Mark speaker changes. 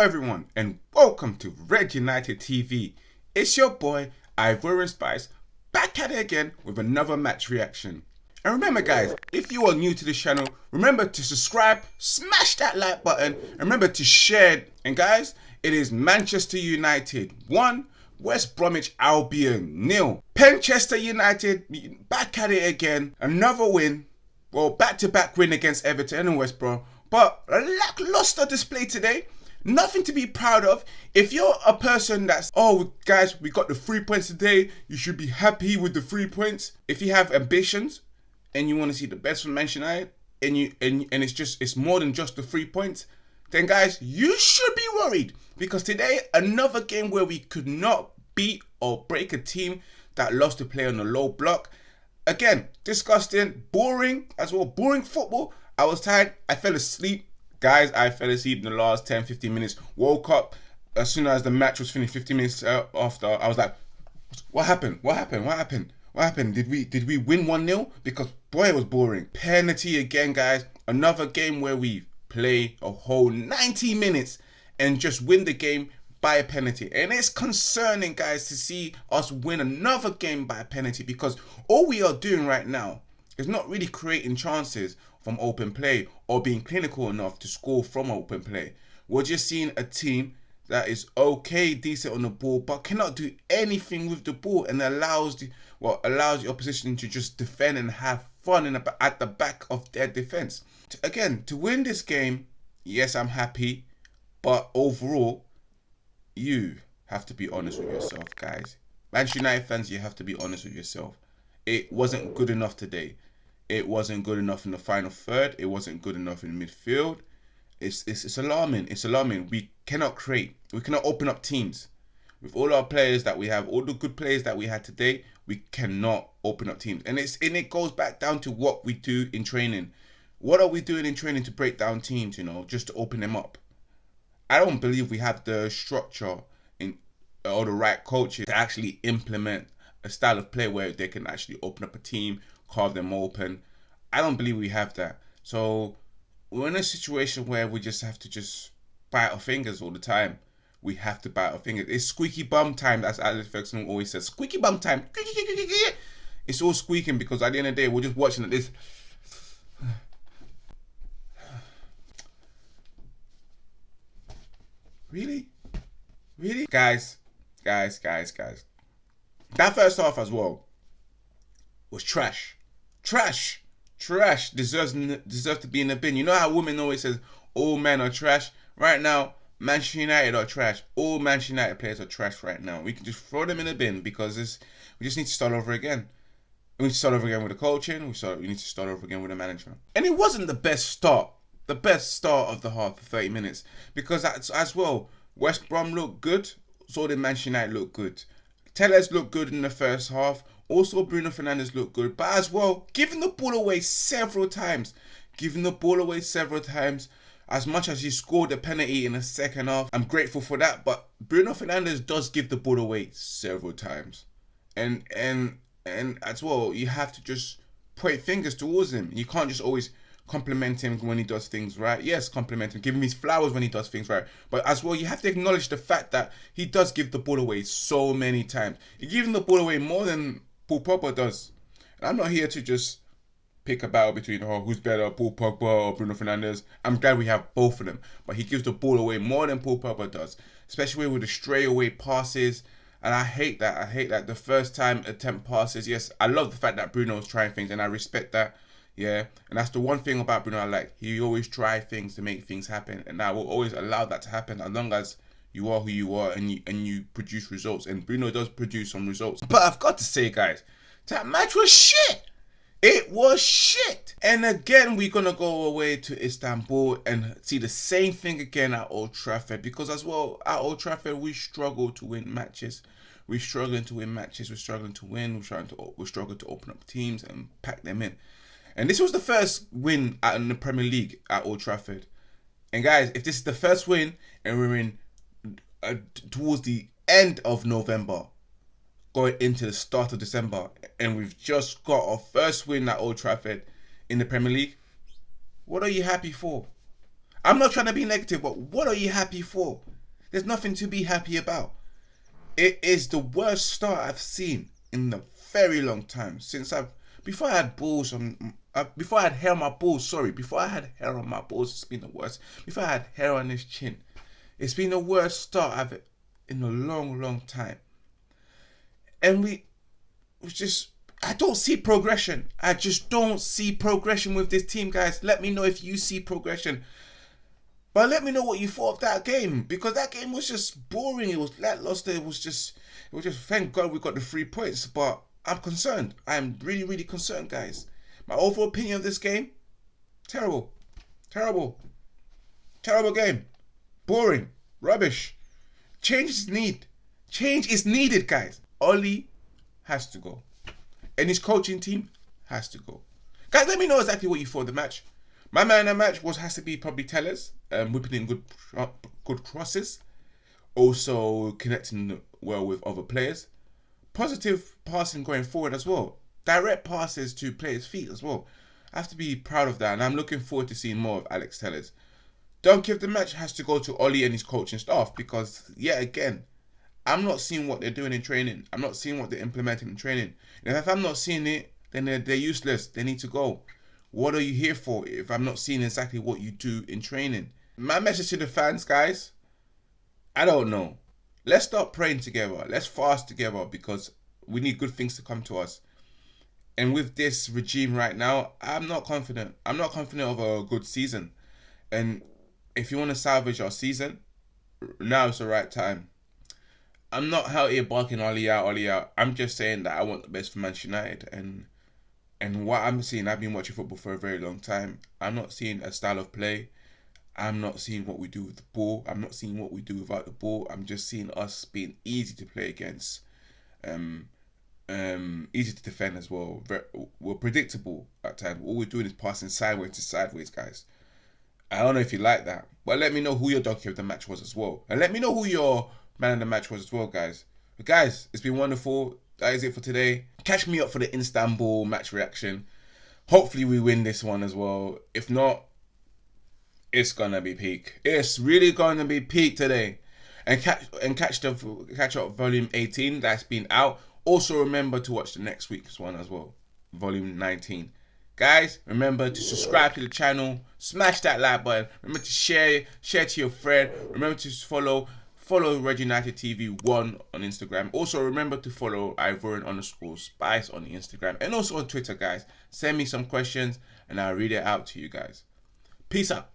Speaker 1: everyone, and welcome to Red United TV. It's your boy, Ivorian Spice, back at it again with another match reaction. And remember guys, if you are new to this channel, remember to subscribe, smash that like button, and remember to share. And guys, it is Manchester United 1, West Bromwich Albion nil. Penchester United back at it again, another win. Well, back-to-back -back win against Everton and West Brom, but a lackluster display today. Nothing to be proud of. If you're a person that's, oh, guys, we got the three points today, you should be happy with the three points. If you have ambitions and you want to see the best from Manchester United, and you and, and it's just it's more than just the three points, then guys, you should be worried because today another game where we could not beat or break a team that lost to play on the low block. Again, disgusting, boring as well, boring football. I was tired. I fell asleep. Guys, I fell asleep in the last 10, 15 minutes. Woke up as soon as the match was finished, 15 minutes uh, after. I was like, what happened? What happened? What happened? What happened? Did we did we win 1-0? Because boy it was boring. Penalty again, guys. Another game where we play a whole 90 minutes and just win the game by a penalty. And it's concerning, guys, to see us win another game by a penalty because all we are doing right now is not really creating chances from open play or being clinical enough to score from open play. We're just seeing a team that is okay, decent on the ball, but cannot do anything with the ball and allows the well allows the opposition to just defend and have fun in at the back of their defense. Again, to win this game, yes, I'm happy, but overall, you have to be honest with yourself, guys. Manchester United fans, you have to be honest with yourself. It wasn't good enough today. It wasn't good enough in the final third. It wasn't good enough in midfield. It's, it's, it's alarming. It's alarming. We cannot create. We cannot open up teams. With all our players that we have, all the good players that we had today, we cannot open up teams. And it's and it goes back down to what we do in training. What are we doing in training to break down teams, you know, just to open them up? I don't believe we have the structure in or the right coaches to actually implement a style of play where they can actually open up a team, carve them open. I don't believe we have that. So we're in a situation where we just have to just bite our fingers all the time. We have to bite our fingers. It's squeaky bum time, as Alex Ferguson always says. Squeaky bum time. It's all squeaking because at the end of the day, we're just watching this. Really? Really? Guys, guys, guys, guys. That first half as well was trash. Trash. Trash deserves deserves to be in the bin. You know how women always says all men are trash? Right now, Manchester United are trash. All Manchester United players are trash right now. We can just throw them in the bin because this we just need to start over again. We need to start over again with the coaching. We start we need to start over again with the management. And it wasn't the best start. The best start of the half for 30 minutes. Because that's as well, West Brom looked good, so did Manchester United look good. Telles looked good in the first half. Also, Bruno Fernandes looked good, but as well, giving the ball away several times. Giving the ball away several times. As much as he scored a penalty in the second half, I'm grateful for that. But Bruno Fernandes does give the ball away several times, and and and as well, you have to just point fingers towards him. You can't just always compliment him when he does things right. Yes, compliment him, give him his flowers when he does things right. But as well, you have to acknowledge the fact that he does give the ball away so many times. He gives the ball away more than Paul Pogba does. And I'm not here to just pick a battle between oh who's better, Paul Pogba or Bruno Fernandes. I'm glad we have both of them, but he gives the ball away more than Paul Pogba does, especially with the stray away passes. And I hate that. I hate that the first time attempt passes. Yes, I love the fact that Bruno is trying things, and I respect that. Yeah, and that's the one thing about Bruno I like. He always try things to make things happen, and I will always allow that to happen as long as you are who you are and you and you produce results. And Bruno does produce some results. But I've got to say, guys, that match was shit. It was shit. And again, we're gonna go away to Istanbul and see the same thing again at Old Trafford because as well at Old Trafford we struggle to win matches. We're struggling to win matches. We're struggling to win. We're trying to we're struggling to open up teams and pack them in. And this was the first win in the Premier League at Old Trafford. And guys, if this is the first win and we're in uh, towards the end of November, going into the start of December, and we've just got our first win at Old Trafford in the Premier League, what are you happy for? I'm not trying to be negative, but what are you happy for? There's nothing to be happy about. It is the worst start I've seen in a very long time since I've before I had balls on uh, before I had hair on my balls. Sorry, before I had hair on my balls, it's been the worst. Before I had hair on his chin, it's been the worst start I've in a long, long time. And we just I don't see progression. I just don't see progression with this team, guys. Let me know if you see progression. But let me know what you thought of that game because that game was just boring. It was lackluster. It was just, it was just. Thank God we got the three points. But I'm concerned. I'm really, really concerned, guys. My overall opinion of this game: terrible, terrible, terrible game, boring, rubbish. Change is need. Change is needed, guys. Ole has to go, and his coaching team has to go. Guys, let me know exactly what you thought of the match. My man in the match was has to be probably Telles, um, whipping in good good crosses, also connecting well with other players. Positive passing going forward as well. Direct passes to players' feet as well. I have to be proud of that, and I'm looking forward to seeing more of Alex Telles. Donkey of the match has to go to Ole and his coaching staff because, yet again, I'm not seeing what they're doing in training. I'm not seeing what they're implementing in training. And if I'm not seeing it, then they're, they're useless. They need to go. What are you here for if I'm not seeing exactly what you do in training? My message to the fans, guys, I don't know. Let's start praying together. Let's fast together because we need good things to come to us. And with this regime right now, I'm not confident. I'm not confident of a good season. And if you want to salvage our season, now is the right time. I'm not out here barking Ole out, Ole out. I'm just saying that I want the best for Manchester United and and what I'm seeing, I've been watching football for a very long time. I'm not seeing a style of play. I'm not seeing what we do with the ball. I'm not seeing what we do without the ball. I'm just seeing us being easy to play against, um, um, easy to defend as well. we're predictable at times. All we're doing is passing sideways to sideways, guys. I don't know if you like that, but let me know who your donkey of the match was as well, and let me know who your man of the match was as well, guys. But guys, it's been wonderful that is it for today. Catch me up for the Istanbul match reaction. Hopefully we win this one as well. If not, it's gonna be peak. It's really gonna be peak today. And catch and catch the catch up volume 18 that's been out. Also remember to watch the next week's one as well. Volume 19. Guys, remember to subscribe to the channel, smash that like button, remember to share, share to your friend, remember to follow Follow Red United TV 1 on Instagram. Also, remember to follow Ivorian underscore Spice on Instagram and also on Twitter, guys. Send me some questions and I'll read it out to you guys. Peace out.